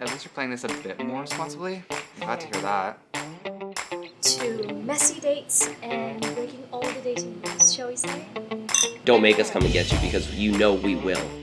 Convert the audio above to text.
At least you're playing this a bit more responsibly. Glad to hear that. To messy dates and breaking all the dating rules, shall we say? Don't make us come and get you because you know we will.